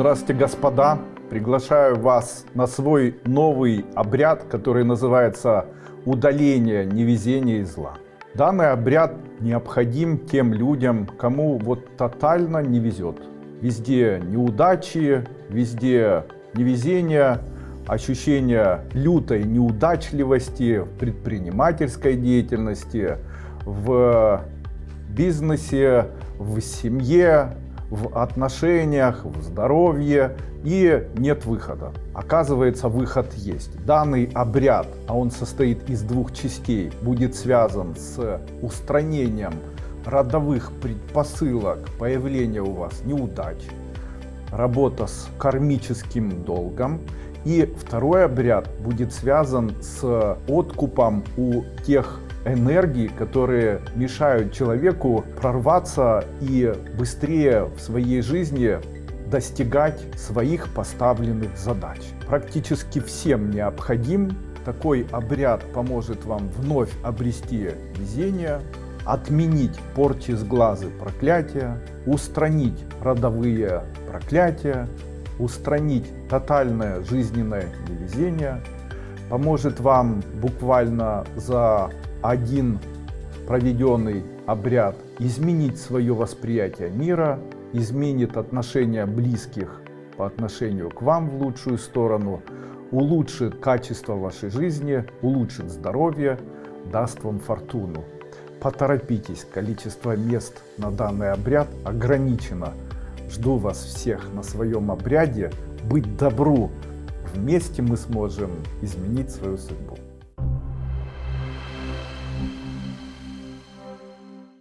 Здравствуйте, господа! Приглашаю вас на свой новый обряд, который называется удаление невезения и зла. Данный обряд необходим тем людям, кому вот тотально не везет. Везде неудачи, везде невезение, ощущение лютой неудачливости в предпринимательской деятельности, в бизнесе, в семье, в отношениях, в здоровье и нет выхода. Оказывается, выход есть. Данный обряд, а он состоит из двух частей, будет связан с устранением родовых предпосылок появления у вас неудач, работа с кармическим долгом. И второй обряд будет связан с откупом у тех энергии, которые мешают человеку прорваться и быстрее в своей жизни достигать своих поставленных задач. Практически всем необходим. Такой обряд поможет вам вновь обрести везение, отменить порчи с глазы проклятия, устранить родовые проклятия, устранить тотальное жизненное невезение, поможет вам буквально за один проведенный обряд изменить свое восприятие мира, изменит отношения близких по отношению к вам в лучшую сторону, улучшит качество вашей жизни, улучшит здоровье, даст вам фортуну. Поторопитесь, количество мест на данный обряд ограничено. Жду вас всех на своем обряде. Быть добру. Вместе мы сможем изменить свою судьбу.